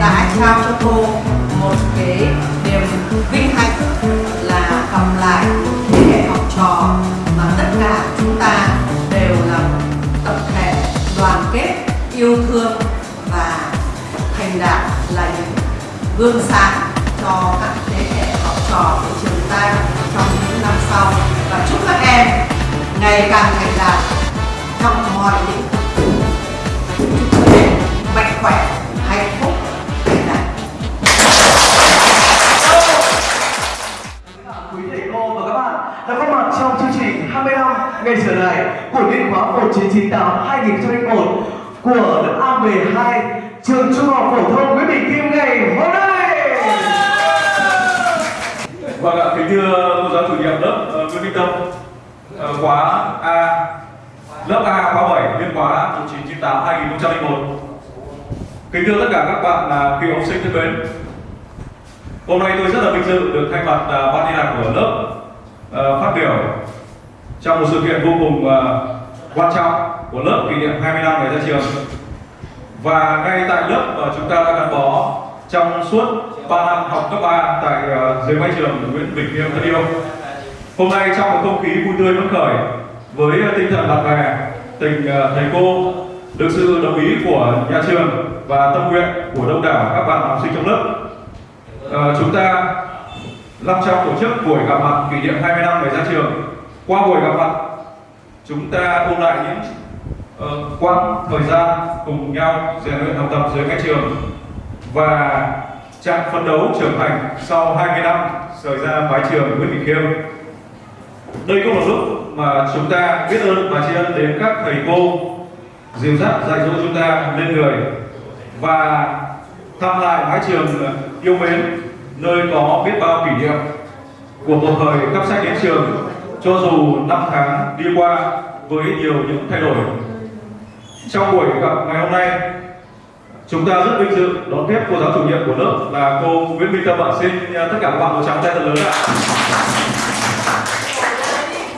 đã trao cho cô một cái niềm vinh hạnh là gặp lại thế hệ học trò mà tất cả chúng ta đều là tập thể đoàn kết, yêu thương và thành đạt là những gương sáng cho các thế hệ học trò của trường ta trong những năm sau. Và chúc các em ngày càng thành đạt trong mọi lĩnh vực. Chúc các em mạnh khỏe. Ngay trở lại của niên khóa 1998 2001 của lớp A12 trường trung học phổ thông Nguyễn Bình Kim ngày hôm nay. Vâng ạ, kính thưa cô giáo chủ nhiệm lớp uh, Nguyễn Minh Tâm uh, khóa A lớp A khóa 7 niên khóa 1998 2001 Kính thưa tất cả các bạn là cựu học sinh thân mến Hôm nay tôi rất là vinh dự được thay mặt ờ, ban liên lạc của lớp trong một sự kiện vô cùng uh, quan trọng của lớp kỷ niệm 20 năm ngày ra trường và ngay tại lớp mà chúng ta đã gắn bó trong suốt 3 năm học cấp 3 tại uh, dưới mái trường Nguyễn Bình Khiêm thân yêu. Hôm nay trong một không khí vui tươi phấn khởi với à, tinh thần bạn bè, tình uh, thầy cô, được sự đồng ý của nhà trường và tâm nguyện của đông đảo các bạn học sinh trong lớp, uh, chúng ta long trọng tổ chức buổi gặp mặt kỷ niệm 20 năm ngày ra trường. Qua buổi gặp mặt, chúng ta ôn lại những uh, quãng thời gian cùng nhau rèn luyện học tập dưới cái trường và trạng phấn đấu trưởng thành sau 20 năm rời ra mái trường Nguyễn Bình Khiêm. Đây cũng là lúc mà chúng ta biết ơn và tri ân đến các thầy cô dìu dắt dạy dỗ chúng ta lên người và thăm lại mái trường yêu mến nơi có biết bao kỷ niệm của một thời cấp sách đến trường cho dù năm tháng đi qua với nhiều những thay đổi. Trong buổi gặp ngày hôm nay, Chúng ta rất vinh dự đón tiếp cô giáo chủ nhiệm của lớp là cô Nguyễn Minh Tâm ạ. Xin à, tất cả các bạn một tràng tay thật lớn ạ.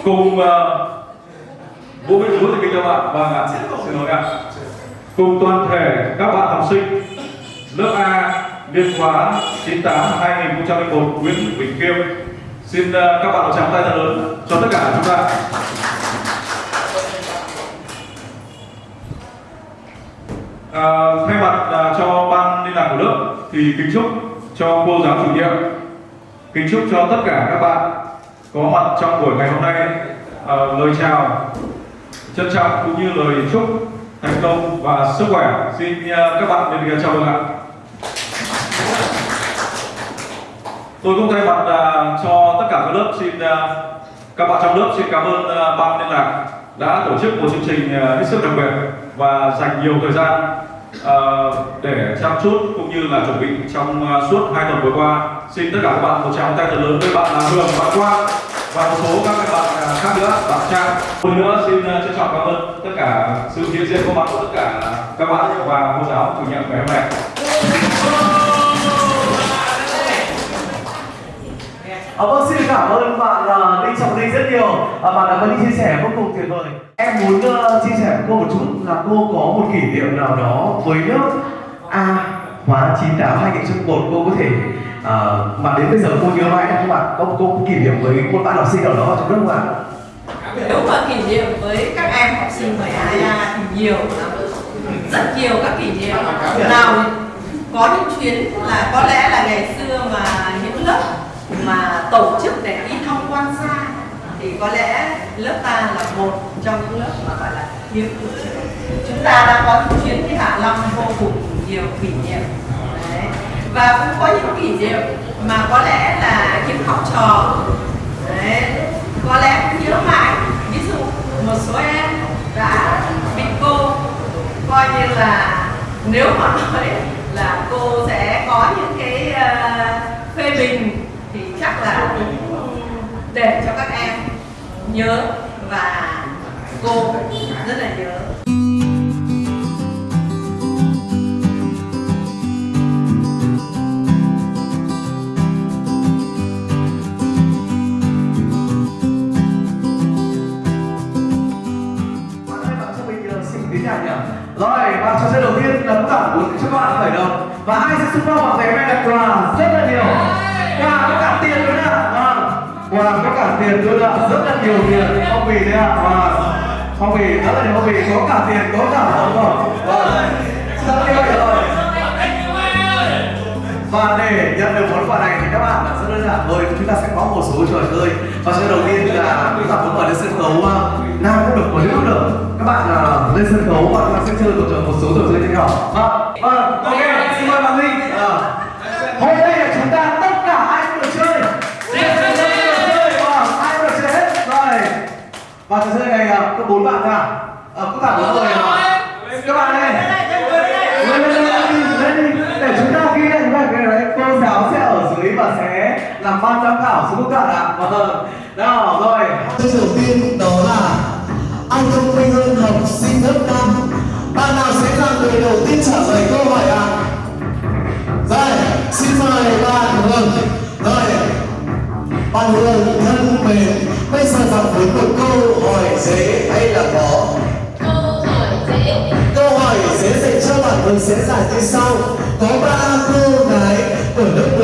Cùng uh, Vũ Minh Vũ thì kính cho bạn. Vâng ạ, xin lỗi ạ. Cùng toàn thể các bạn học sinh lớp A biên khóa 98 2001 Nguyễn Bình Kiêm. Xin ờ, các bạn một tràng tay thật lớn cho tất cả chúng ta. À, thay mặt à, cho ban liên lạc của lớp thì kính chúc cho cô giáo chủ nhiệm. Kính chúc cho tất cả các bạn có mặt trong buổi ngày hôm nay. À, lời chào trân trọng cũng như lời chúc thành công và sức khỏe. Xin à, các bạn đến chào mừng ạ. Tôi cũng thay mặt à, cho tất cả các lớp xin à, các bạn trong lớp xin cảm ơn à, ban liên lạc đã tổ chức một chương trình hết sức đặc biệt và dành nhiều thời gian uh, để chăm chút cũng như là chuẩn bị trong uh, suốt hai tuần vừa qua. Xin tất cả các bạn một tràng tay thật lớn với bạn là Hường, bạn Quang và một số các bạn uh, khác nữa, bạn Trang. Một nữa xin trân trọng cảm ơn tất cả sự hiện diện có mặt của tất cả các bạn và cô giáo chủ nhiệm ngày hôm nay. À, vâng, xin cảm ơn bạn uh, Đinh Trọng Linh rất nhiều. À, Bạn đã có những chia sẻ vô cùng tuyệt vời. Em muốn uh, chia sẻ với cô một chút là cô có một kỷ niệm nào đó với lớp A khóa 98 2001 cô có thể uh, mà đến bây giờ cô nhớ mãi không ạ? Có cô có kỷ niệm với một bạn học sinh nào đó ở trong lớp không ạ? nếu mà kỷ niệm với các em học sinh 12A thì nhiều. Rất nhiều các kỷ niệm. Nào có những chuyến là có lẽ là ngày xưa mà những lớp mà tổ chức để đi tham quan xa thì có lẽ lớp ta là một trong những lớp mà gọi là hiếm tổ chức chúng ta đã có những chuyến đi Hạ Long vô cùng nhiều kỷ niệm Đấy. và cũng có những kỷ niệm mà có lẽ là những học trò Đấy. có lẽ cũng nhớ mãi ví dụ một số em đã bị cô, coi như là nếu mà nói là cô sẽ có những cái uh, phê bình thì chắc là cũng để cho các em nhớ và cô rất là nhớ. Ờ, Rồi, và trò chơi đầu tiên là cũng tặng 4 cho các bạn khởi động Và ai sẽ xung phong vào giày may đặt quà rất là nhiều và có cả tiền luôn ạ rất là nhiều tiền. Phong bì đấy ạ. Và phong bì rất là nhiều phong bì. Có cả tiền có cả hồng vâng rất như rồi và để nhận được món quà này thì các bạn rất đơn giản thôi. Chúng ta sẽ có một số trò chơi. Trò chơi đầu tiên là chúng ta muốn mời lên sân khấu à, nam cũng được có nữ cũng được. Các bạn là lên sân khấu và chúng ta sẽ chơi một, một số trò chơi như nhau và vâng ok. Và trò chơi này uh, có bốn bạn thôi à Ờ, có cả bốn người à? Các bạn ơi. Lên lên lên lên để chúng ta ghi lại những cái đấy cô giáo sẽ ở dưới và sẽ làm ban giám khảo xuống các bạn ạ. Vâng. Nào rồi. Câu đầu tiên đó là Ai thông minh hơn học sinh lớp 5 Bạn nào sẽ là người đầu tiên trả lời câu hỏi ạ? Rồi, xin mời bạn Hường. Rồi, bạn Hường thân mến Bây giờ một câu hỏi dễ hay là khó? Câu hỏi dễ Câu hỏi dễ dành cho bạn Hường sẽ giải như sau Có ba cô gái ở lớp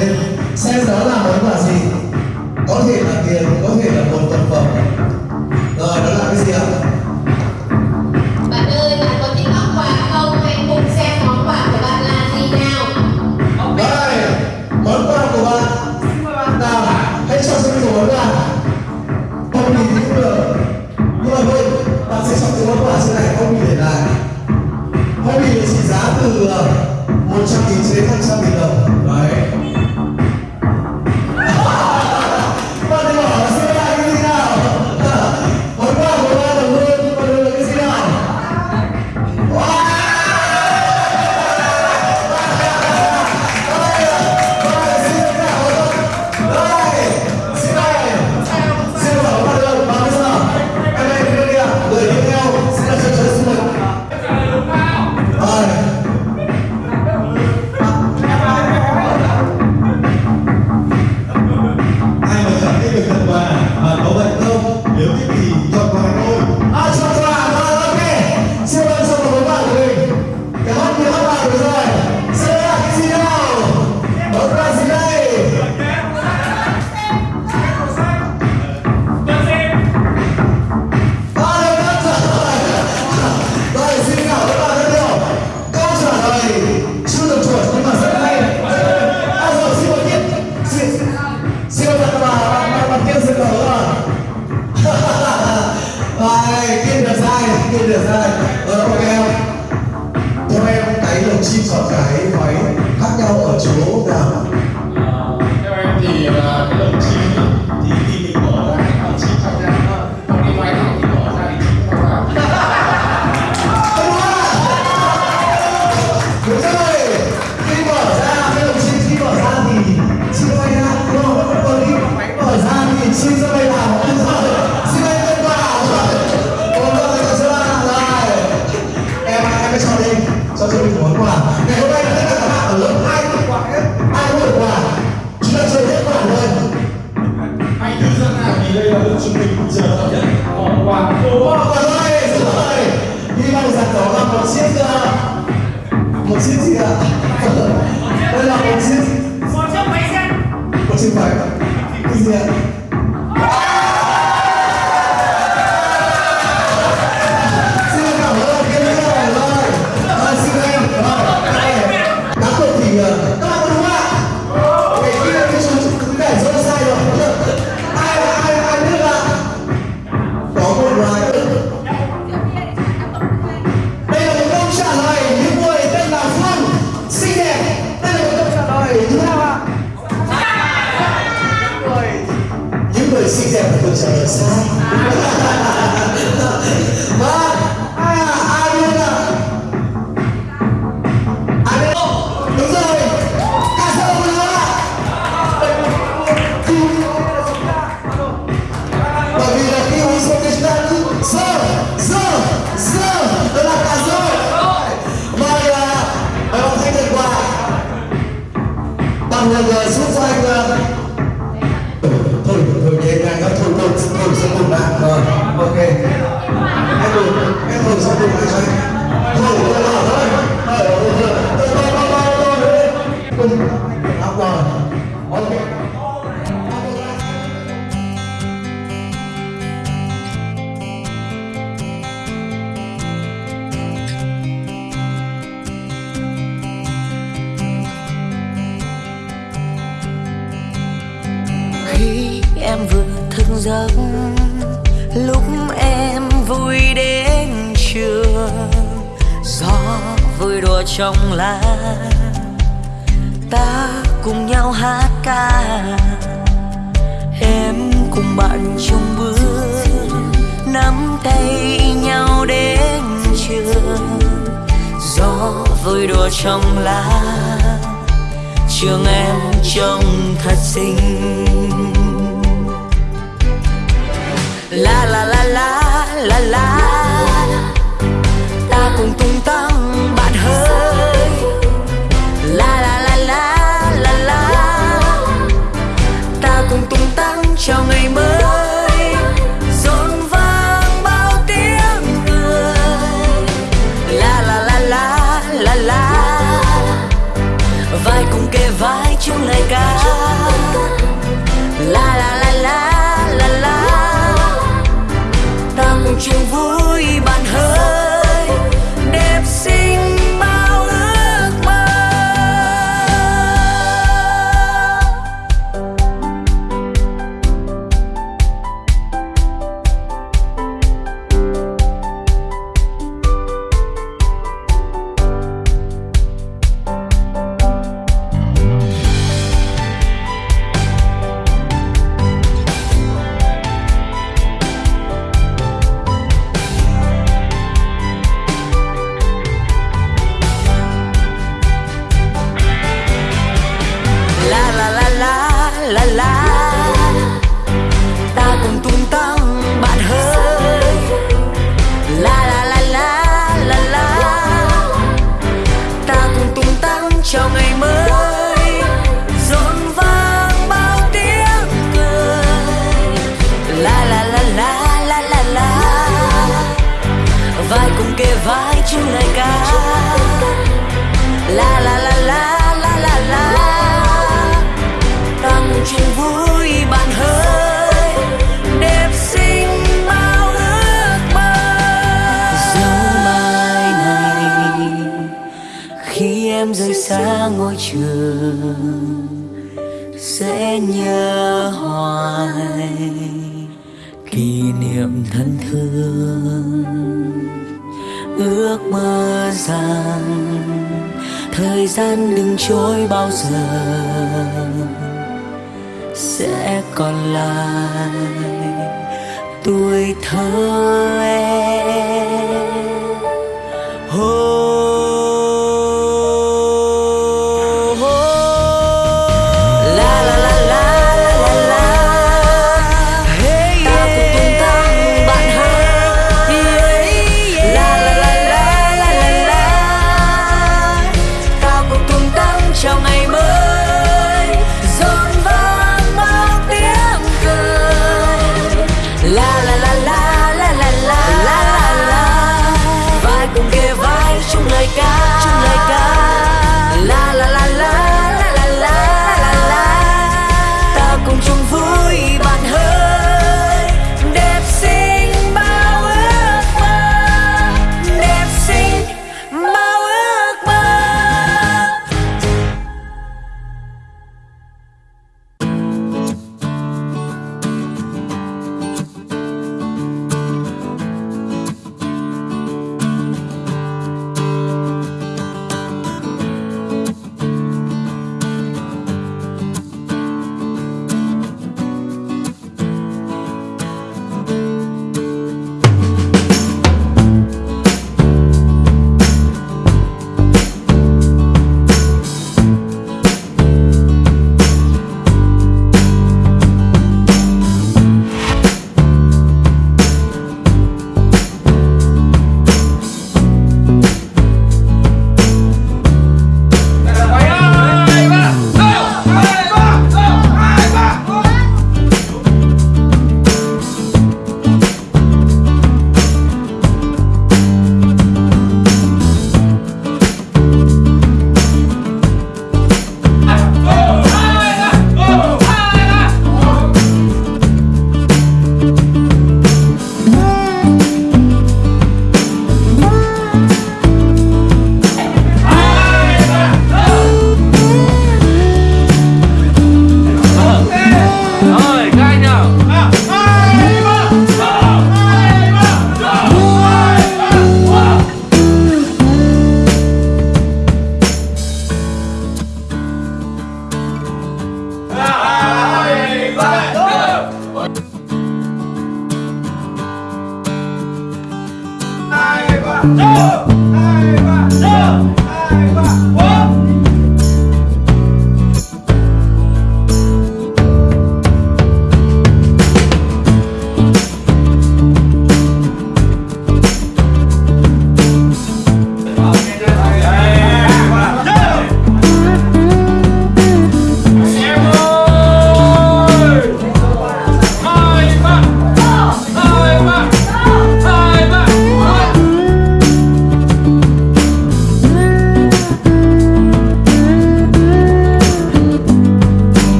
lên. Xem đó là món quà gì. Có thể là tiền có thể là một vật phẩm. Rồi đó là cái gì ạ? Bạn ơi, bạn có thích món quà không? Hãy cùng xem món quà của bạn là gì nào. Rồi món quà của bạn. Nào hãy cho mình một món quà. Không nhìn thì cũng được. Nhưng mà thôi bạn sẽ chọn cái món quà trên này không nhìn lại. Không nhìn trị giá từ một trăm nghìn đến hai trăm nghìn đồng. Đấy one of the trong lá. Ta cùng nhau hát ca. Em cùng bạn chung bước, nắm tay nhau đến trường. Gió vơi đùa trong lá. Trường em trông thật xinh. La la la la la la. Ta cùng tung em rời xa ngôi trường sẽ nhớ hoài kỷ niệm thân thương. Ước mơ rằng thời gian đừng trôi bao giờ sẽ còn lại. Tuổi thơ em